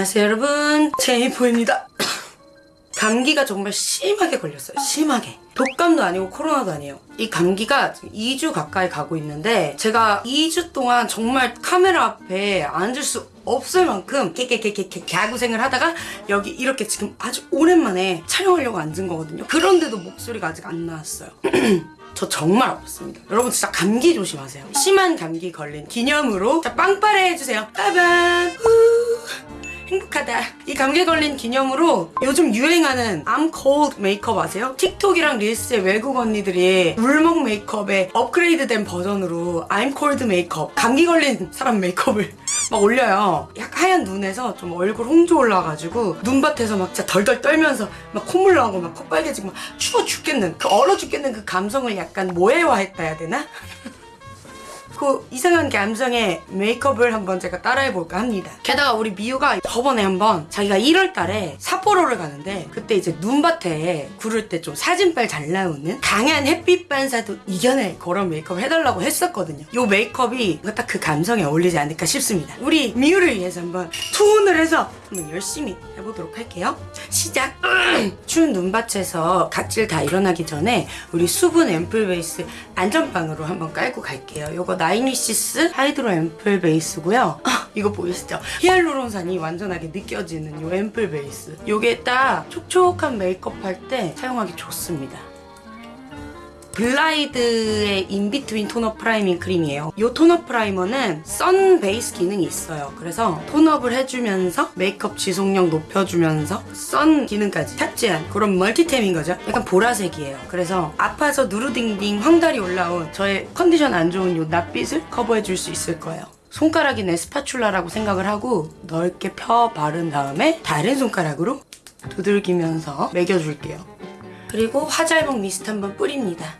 안녕하세요 여러분 제이포입니다 감기가 정말 심하게 걸렸어요 심하게 독감도 아니고 코로나도 아니에요 이 감기가 지금 2주 가까이 가고 있는데 제가 2주 동안 정말 카메라 앞에 앉을 수 없을 만큼 개개개개개 개고생을 하다가 여기 이렇게 지금 아주 오랜만에 촬영하려고 앉은 거거든요 그런데도 목소리가 아직 안 나왔어요 저 정말 아팠습니다. 여러분 진짜 감기 조심하세요. 심한 감기 걸린 기념으로 자, 빵빠레 해주세요. 빠밤. 후. 행복하다. 이 감기 걸린 기념으로 요즘 유행하는 I'm cold 메이크업 아세요? 틱톡이랑 릴스에 외국 언니들이 울먹 메이크업의 업그레이드된 버전으로 I'm cold 메이크업 감기 걸린 사람 메이크업을 막 올려요. 약간 하얀 눈에서 좀 얼굴 홍조 올라가지고 눈밭에서 막 진짜 덜덜 떨면서 막 콧물 나오고 막코 빨개지고 막 추워 죽겠는 그 얼어 죽겠는 그 감성을 약간 모해화했다 해야 되나? 그 이상한 감성의 메이크업을 한번 제가 따라해볼까 합니다. 게다가 우리 미우가 저번에 한번 자기가 1월 달에 삿포로를 가는데 그때 이제 눈밭에 구를 때 좀 사진빨 잘 나오는 강한 햇빛 반사도 이겨낼 그런 메이크업을 해달라고 했었거든요. 이 메이크업이 딱 그 감성에 어울리지 않을까 싶습니다. 우리 미우를 위해서 한번 투혼을 해서 한번 열심히 해보도록 할게요. 시작! 추운 눈밭에서 각질 다 일어나기 전에 우리 수분 앰플 베이스 안전빵으로 한번 깔고 갈게요. 요거 나인위시스 하이드로 앰플 베이스고요. 아, 이거 보이시죠? 히알루론산이 완전하게 느껴지는 요 앰플 베이스. 요게 딱 촉촉한 메이크업 할 때 사용하기 좋습니다. 블라이드의 In Between tone-up priming 크림이에요. 이 tone-up primer는 sun base 기능이 있어요. 그래서 tone-up을 해주면서 메이크업 지속력 높여주면서 sun 기능까지 탑재한 그런 멀티템인 거죠. 약간 보라색이에요. 그래서 아파서 누르딩딩 황달이 올라온 저의 컨디션 안 좋은 이 낯빛을 커버해줄 수 있을 거예요. 손가락이 내 spatula라고 생각을 하고 넓게 펴 바른 다음에 다른 손가락으로 두들기면서 먹여줄게요. 그리고 화잘먹 미스트 한번 뿌립니다.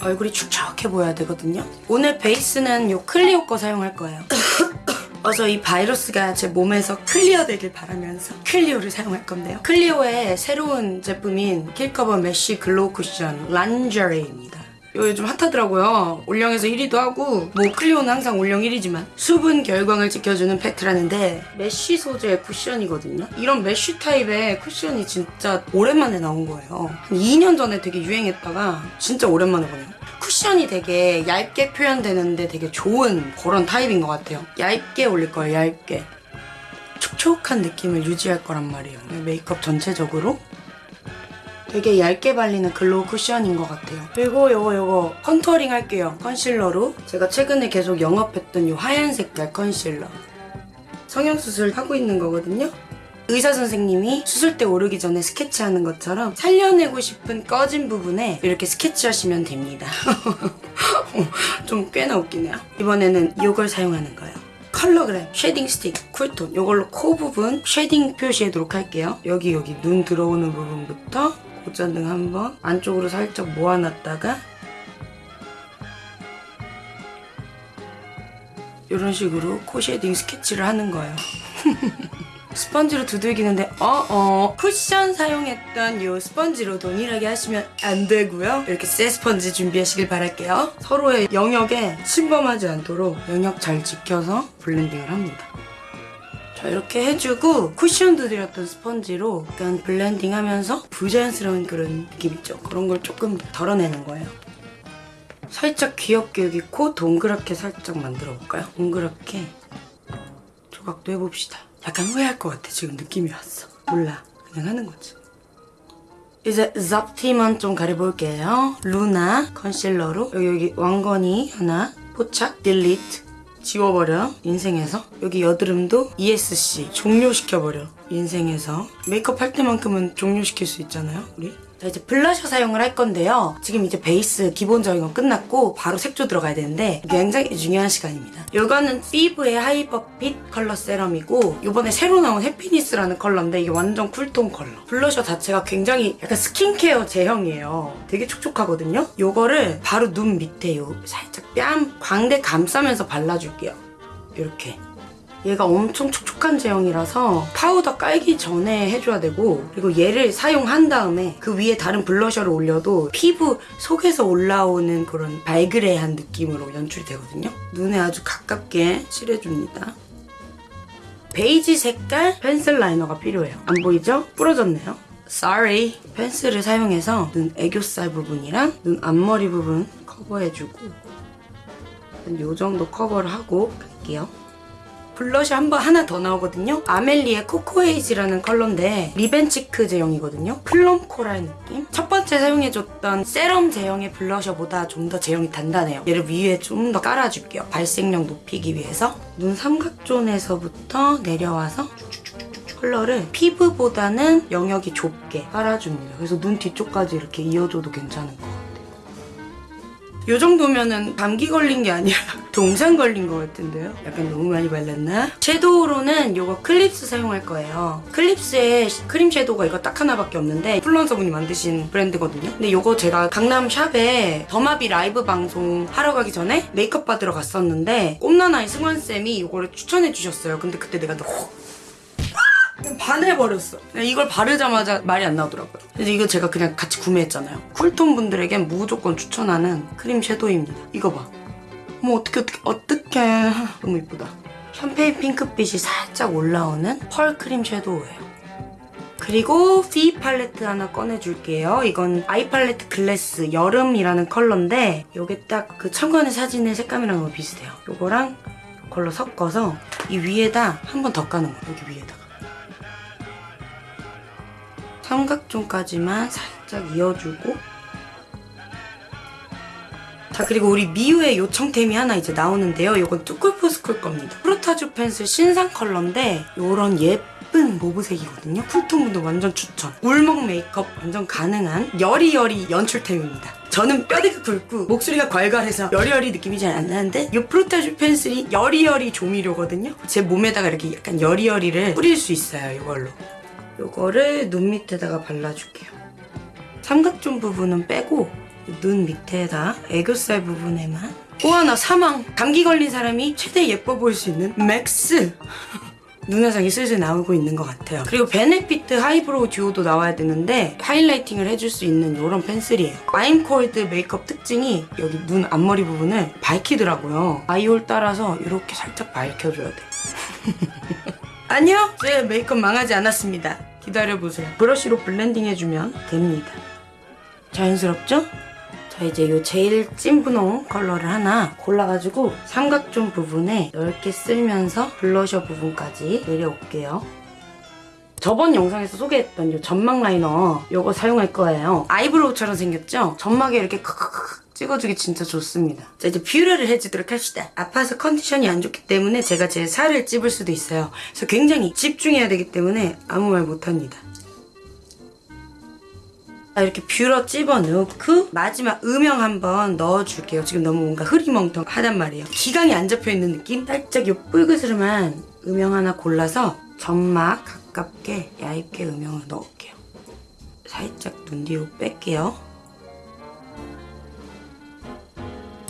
얼굴이 축축해 보여야 되거든요. 오늘 베이스는 요 클리오 거 사용할 거예요. 어서 이 바이러스가 제 몸에서 클리어 되길 바라면서 클리오를 사용할 건데요. 클리오의 새로운 제품인 킬커버 메쉬 글로우 쿠션 란제리입니다. 요즘 핫하더라고요. 올영에서 1위도 하고 뭐 클리오는 항상 올영 1위지만 수분 결광을 지켜주는 팩트라는데 메쉬 소재의 쿠션이거든요. 이런 메쉬 타입의 쿠션이 진짜 오랜만에 나온 거예요. 한 2년 전에 되게 유행했다가 진짜 오랜만에 보네요. 쿠션이 되게 얇게 표현되는데 되게 좋은 그런 타입인 것 같아요. 얇게 올릴 거예요, 얇게. 촉촉한 느낌을 유지할 거란 말이에요. 메이크업 전체적으로 되게 얇게 발리는 glow 쿠션인 것 같아요. 그리고 요거 요거 contouring 할게요. 컨실러로 제가 최근에 계속 영업했던 요 하얀 색깔 컨실러. 성형수술 하고 있는 거거든요. 의사 선생님이 수술대 오르기 전에 스케치하는 것처럼 살려내고 싶은 꺼진 부분에 이렇게 스케치하시면 됩니다. 좀 꽤나 웃기네요. 이번에는 이걸 사용하는 거예요. 컬러그램, shading 스틱, 쿨톤 이걸로 코 부분 shading 표시하도록 할게요. 여기 여기 눈 들어오는 부분부터 콧잔등 한번 안쪽으로 살짝 모아놨다가 이런 식으로 코 shading 스케치를 하는 거예요. 스펀지로 두들기는데 어어 쿠션 사용했던 이 스펀지로 동일하게 하시면 안 되고요. 이렇게 새 스펀지 준비하시길 바랄게요. 서로의 영역에 침범하지 않도록 영역 잘 지켜서 블렌딩을 합니다. 자 이렇게 해주고 쿠션 두드렸던 스펀지로 약간 블렌딩하면서 부자연스러운 그런 느낌 있죠? 그런 걸 조금 덜어내는 거예요. 살짝 귀엽게 여기 코 동그랗게 살짝 만들어 볼까요? 동그랗게 조각도 해봅시다. 약간 후회할 것 같아 지금 느낌이 왔어. 몰라 그냥 하는 거지. 이제 잡티만 좀 가려볼게요. 루나 컨실러로 여기 여기 왕건이 하나 포착 딜리트 지워버려 인생에서. 여기 여드름도 ESC 종료시켜버려 인생에서. 메이크업 할 때만큼은 종료시킬 수 있잖아요 우리 자 이제 블러셔 사용을 할 건데요. 지금 이제 베이스 기본적인 건 끝났고 바로 색조 들어가야 되는데 굉장히 중요한 시간입니다. 이거는 피브의 하이퍼핏 컬러 세럼이고 이번에 새로 나온 해피니스라는 컬러인데 이게 완전 쿨톤 컬러. 블러셔 자체가 굉장히 약간 스킨케어 제형이에요. 되게 촉촉하거든요. 이거를 바로 눈 밑에 요 살짝 뺨 광대 감싸면서 발라줄게요. 이렇게 얘가 엄청 촉촉한 제형이라서 파우더 깔기 전에 해줘야 되고 그리고 얘를 사용한 다음에 그 위에 다른 블러셔를 올려도 피부 속에서 올라오는 그런 발그레한 느낌으로 연출이 되거든요. 눈에 아주 가깝게 칠해줍니다. 베이지 색깔 펜슬 라이너가 필요해요. 안 보이죠? 부러졌네요. Sorry. 펜슬을 사용해서 눈 애교살 부분이랑 눈 앞머리 부분 커버해주고 요 정도 커버를 하고 갈게요. 블러셔 한번 하나 더 나오거든요. 아멜리의 코코에이지라는 컬러인데 lip and cheek 제형이거든요. plum 코랄 느낌. 첫 번째 사용해줬던 세럼 제형의 블러셔보다 좀 더 제형이 단단해요. 얘를 위에 좀 더 깔아줄게요. 발색력 높이기 위해서. 눈 삼각존에서부터 내려와서 컬러를 피브보다는 영역이 좁게 깔아줍니다. 그래서 눈 뒤쪽까지 이렇게 이어줘도 것 같아 요. 요 정도면은 감기 걸린 게 아니라 동상 걸린 것 같은데요? 약간 너무 많이 발랐나? 섀도우로는 요거 클립스 사용할 거예요. 클립스에 크림 섀도우가 이거 딱 하나밖에 없는데 인플루언서분이 만드신 브랜드거든요. 근데 요거 제가 강남 샵에 더마비 라이브 방송 하러 가기 전에 메이크업 받으러 갔었는데 꼼나나의 승환쌤이 요거를 추천해 주셨어요. 근데 그때 내가 너무 반해버렸어. 이걸 바르자마자 말이 안 나오더라고요. 그래서 이거 제가 그냥 같이 구매했잖아요. 쿨톤 분들에겐 무조건 추천하는 크림 섀도우입니다. 이거 봐. 어머 어떻게 어떻게 어떻게 너무 이쁘다. 샴페인 핑크빛이 살짝 올라오는 펄 크림 섀도우예요. 그리고 피 팔레트 하나 꺼내줄게요. 이건 아이 팔레트 글래스 여름이라는 컬러인데 이게 딱 그 참관의 사진의 색감이랑 너무 비슷해요. 이거랑 이 컬러 섞어서 이 위에다 한 번 더 까는 거예요. 여기 위에다가. 삼각존까지만 살짝 이어주고 자 그리고 우리 미우의 요청템이 하나 이제 나오는데요. 이건 투쿨포스쿨 겁니다. 프로타주 펜슬 신상 컬러인데 이런 예쁜 모브색이거든요. 쿨톤 분들 완전 추천. 울먹 메이크업 완전 가능한 여리여리 연출템입니다. 저는 뼈대가 굵고 목소리가 괄괄해서 여리여리 느낌이 잘 안 나는데 이 프로타주 펜슬이 여리여리 조미료거든요. 제 몸에다가 이렇게 약간 여리여리를 뿌릴 수 있어요. 이걸로. 요거를 눈 밑에다가 발라줄게요. 삼각존 부분은 빼고 눈 밑에다 애교살 부분에만. 또 하나 사망. 감기 걸린 사람이 최대 예뻐 보일 수 있는 max. 눈화장이 슬슬 나오고 있는 것 같아요. 그리고 베네피트 하이브로우 듀오도 나와야 되는데 highlighting을 해줄 수 있는 이런 펜슬이에요. I'm cold 메이크업 특징이 여기 눈 앞머리 부분을 밝히더라고요. eye hole 따라서 이렇게 살짝 밝혀줘야 돼 아니요 제 메이크업 망하지 않았습니다 기다려보세요 브러쉬로 블렌딩 해주면 됩니다 자연스럽죠? 자 이제 요 제일 찐 분홍 컬러를 하나 골라가지고 삼각존 부분에 넓게 쓸면서 블러셔 부분까지 내려올게요. 저번 영상에서 소개했던 요 점막 라이너 요거 사용할 거예요. 아이브로우처럼 생겼죠? 점막에 이렇게 콕콕콕 찍어주기 진짜 좋습니다. 자 이제 뷰러를 해주도록 합시다. 아파서 컨디션이 안 좋기 때문에 제가 제 살을 찝을 수도 있어요. 그래서 굉장히 집중해야 되기 때문에 아무 말 못합니다. 자, 이렇게 뷰러 찝어 넣고 마지막 음영 한번 넣어줄게요. 지금 너무 뭔가 흐리멍텅하단 말이에요. 기강이 안 잡혀 있는 느낌? 살짝 요 뿔그스름한 음영 하나 골라서 점막 가깝게 얇게 음영을 넣을게요. 살짝 눈 뒤로 뺄게요.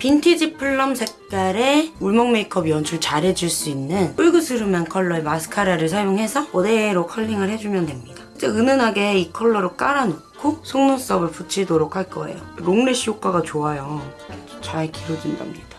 빈티지 plum 색깔의 울먹 메이크업 연출 잘해줄 수 있는 뿔그스름한 컬러의 마스카라를 사용해서 그대로 컬링을 해주면 됩니다. 은은하게 이 컬러로 깔아놓고 속눈썹을 붙이도록 할 거예요. long lash 효과가 좋아요. 잘 길어진답니다.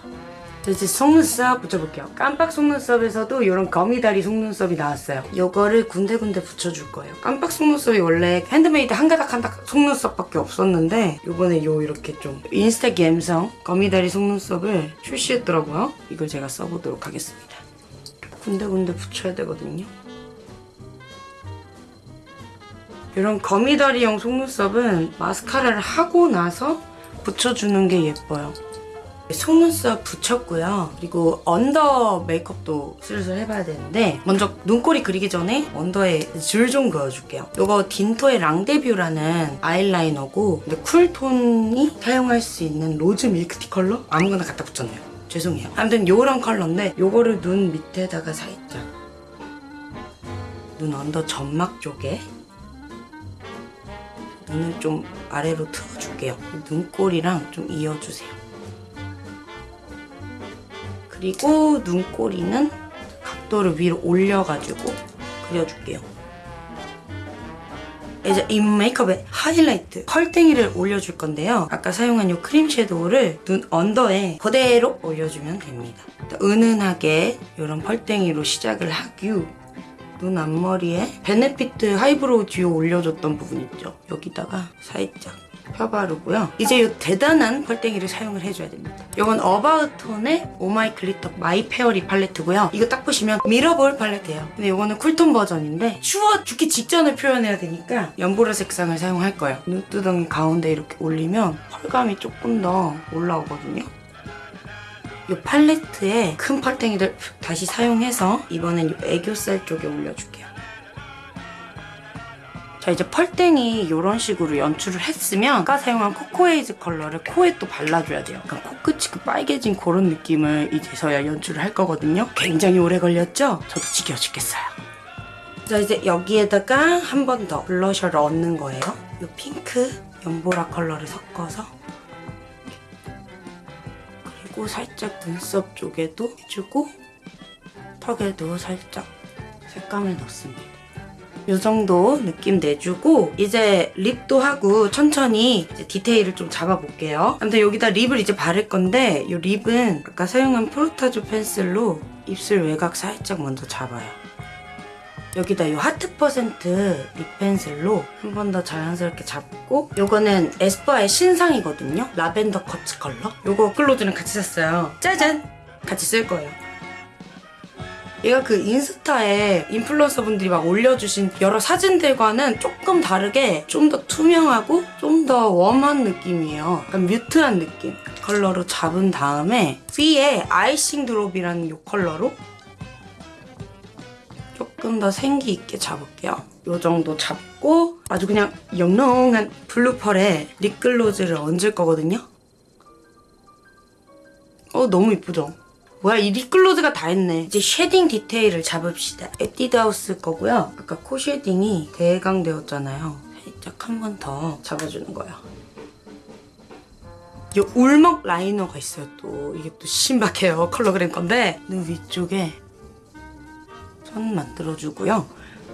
자, 이제 속눈썹 붙여볼게요. 깜빡 속눈썹에서도 이런 거미다리 속눈썹이 나왔어요. 이거를 군데군데 붙여줄 거예요. 깜빡 속눈썹이 원래 핸드메이드 한 가닥 한 가닥 속눈썹밖에 없었는데 이번에 요 이렇게 좀 인스타 감성 거미다리 속눈썹을 출시했더라고요. 이걸 제가 써보도록 하겠습니다. 군데군데 붙여야 되거든요. 이런 거미다리형 속눈썹은 마스카라를 하고 나서 붙여주는 게 예뻐요. 속눈썹 붙였고요. 그리고 under 메이크업도 슬슬 해봐야 되는데 먼저 눈꼬리 그리기 전에 under에 줄 좀 그어줄게요. 이거 딘토의 랑데뷰라는 아이라이너고 근데 cool tone이 사용할 수 있는 rose milk tea 컬러? 아무거나 갖다 붙였네요. 죄송해요. 아무튼 요런 컬러인데 요거를 눈 밑에다가 살짝 눈 under 점막 쪽에 눈을 좀 아래로 틀어줄게요. 눈꼬리랑 좀 이어주세요. 그리고 눈꼬리는 각도를 위로 올려가지고 그려줄게요. 이제 이 메이크업에 하이라이트 펄땡이를 올려줄 건데요. 아까 사용한 이 크림 섀도우를 눈 언더에 그대로 올려주면 됩니다. 은은하게 이런 펄땡이로 시작을 하고 눈 앞머리에 베네피트 하이브로우 듀오 올려줬던 부분 있죠. 여기다가 살짝 펴바르고요. 이제 이 대단한 펄땡이를 사용을 해줘야 됩니다. 이건 어바웃톤의 oh my glitter my fairy 팔레트고요. 이거 딱 보시면 mirror ball 팔레트예요. 근데 이거는 cool tone 버전인데 추워 죽기 직전을 표현해야 되니까 연보라 색상을 사용할 거예요. 눈두덩이 가운데 이렇게 올리면 펄감이 조금 더 올라오거든요. 이 팔레트에 큰 펄땡이들 다시 사용해서 이번엔 이 애교살 쪽에 올려줄게요. 자 이제 펄땡이 이런 식으로 연출을 했으면 아까 사용한 코코에이즈 컬러를 코에 또 발라줘야 돼요. 약간 코끝이 그 빨개진 그런 느낌을 이제서야 연출을 할 거거든요. 굉장히 오래 걸렸죠? 저도 지겨워 죽겠어요. 자 이제 여기에다가 한 번 더 블러셔를 얹는 거예요. 이 핑크 연보라 컬러를 섞어서 그리고 살짝 눈썹 쪽에도 해주고 턱에도 살짝 색감을 넣습니다. 이 정도 느낌 내주고 이제 lip도 하고 천천히 디테일을 좀 잡아볼게요. 아무튼 여기다 lip을 이제 바를 건데 이 lip은 아까 사용한 프로타조 pencil로 입술 외곽 살짝 먼저 잡아요. 여기다 이 하트 퍼센트 lip pencil로 한 번 더 자연스럽게 잡고 요거는 에스쁘아의 신상이거든요. 라벤더 커츠 컬러. 요거 클로즈랑 같이 샀어요. 짜잔! 같이 쓸 거예요. 얘가 그 인스타에 인플루언서 분들이 막 올려주신 여러 사진들과는 조금 다르게 좀 더 투명하고 좀 더 warm한 느낌이에요. 약간 mute한 느낌. 컬러로 잡은 다음에 위에 icing drop이라는 이 컬러로 조금 더 생기 있게 잡을게요. 이 정도 잡고 아주 그냥 영롱한 블루 펄에 립글로즈를 얹을 거거든요. 어 너무 이쁘죠? 뭐야 이 립글로즈가 다 했네. 이제 shading 디테일을 잡읍시다. 에뛰드하우스 거고요. 아까 코 shading이 대강되었잖아요. 살짝 한 번 더 잡아주는 거예요. 이 울먹 liner가 있어요 또. 이게 또 신박해요. 컬러그램 건데 눈 위쪽에 선 만들어주고요.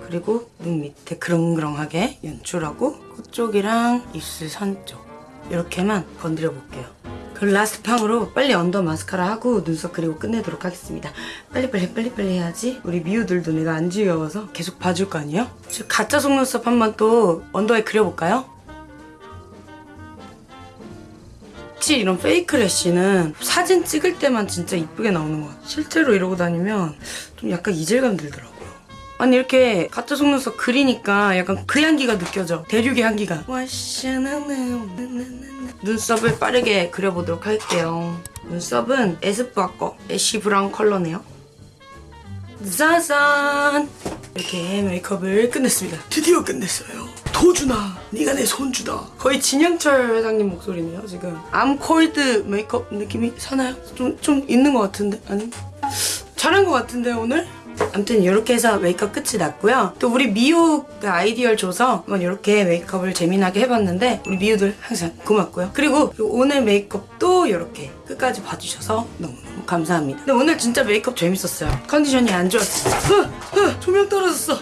그리고 눈 밑에 그렁그렁하게 연출하고 코 쪽이랑 입술 선 쪽 이렇게만 건드려 볼게요. 그럼 last 팡으로 빨리 under 마스카라 하고 눈썹 그리고 끝내도록 하겠습니다. 빨리빨리 빨리빨리 해야지 우리 미우들도 내가 안 지겨워서 계속 봐줄 거 아니에요? 저 가짜 속눈썹 한 번 또 under에 그려볼까요? 혹시 이런 fake lash는 사진 찍을 때만 진짜 이쁘게 나오는 것 같아요. 실제로 이러고 다니면 좀 약간 이질감 들더라고요. 아니 이렇게 가짜 속눈썹 그리니까 약간 그 향기가 느껴져. 대륙의 향기가. 눈썹을 빠르게 그려보도록 할게요. 눈썹은 에스쁘아 거 ash brown 컬러네요. 짜잔! 이렇게 메이크업을 끝냈습니다. 드디어 끝냈어요. 도준아, 네가 내 손주다. 거의 진영철 회장님 목소리네요, 지금. I'm cold 메이크업 느낌이 사나요? 좀, 좀 있는 것 같은데? 아니? 잘한 것 같은데, 오늘? 아무튼 이렇게 해서 메이크업 끝이 났고요. 또 우리 미우가 아이디어를 줘서 한번 이렇게 메이크업을 재미나게 해봤는데 우리 미우들 항상 고맙고요. 그리고 오늘 메이크업도 이렇게 끝까지 봐주셔서 너무너무 감사합니다. 근데 오늘 진짜 메이크업 재밌었어요. 컨디션이 안 좋았어요. 으, 으, 조명 떨어졌어.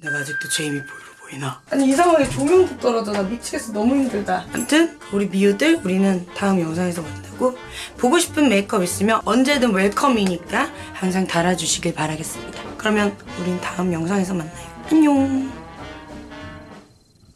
내가 아직도 제이미 보이로 보이나? 아니 이상하게 조명도 떨어져. 나 미치겠어. 너무 힘들다. 아무튼 우리 미우들 우리는 다음 영상에서 만나고 보고 싶은 메이크업 있으면 언제든 웰컴이니까 항상 달아주시길 바라겠습니다. 그러면 우린 다음 영상에서 만나요. 안녕.